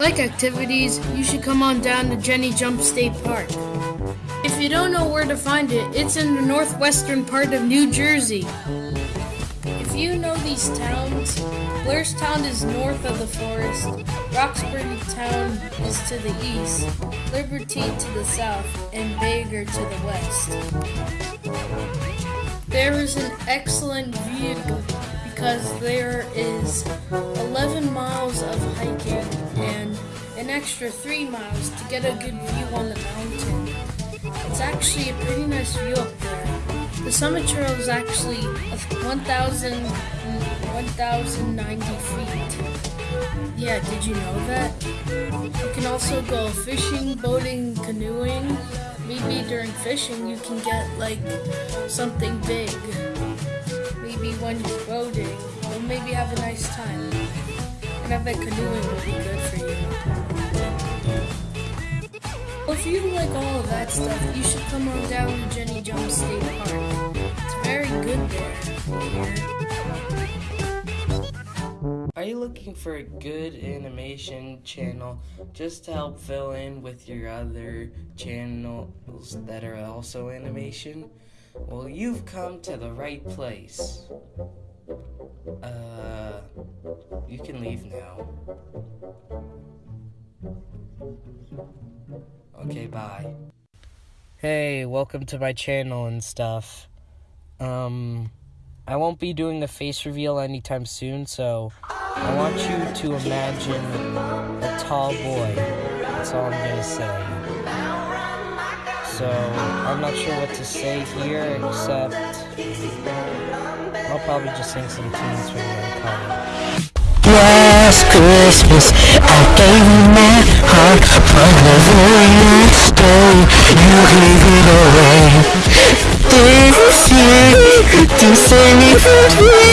like activities, you should come on down to Jenny Jump State Park. If you don't know where to find it, it's in the northwestern part of New Jersey. If you know these towns, Blairstown is north of the forest, Roxbury Town is to the east, Liberty to the south, and Bangor to the west. There is an excellent view because there is 11 miles of hiking an extra 3 miles to get a good view on the mountain. It's actually a pretty nice view up there. The summit trail is actually 1,000 1,090 feet. Yeah, did you know that? You can also go fishing, boating, canoeing. Maybe during fishing you can get like something big. Maybe when you're boating, or maybe have a nice time. And I bet canoeing will be good for you. If you like all of that stuff, you should come on down to Jenny Jones State Park. It's very good there. Are you looking for a good animation channel just to help fill in with your other channels that are also animation? Well, you've come to the right place. Uh, you can leave now. Okay, bye. Hey, welcome to my channel and stuff. Um, I won't be doing the face reveal anytime soon, so I want you to imagine a tall boy. That's all I'm gonna say. So, I'm not sure what to say here, except I'll probably just sing some tunes for you. Last Christmas, I but there's a last day you gave it. Away This year to save me from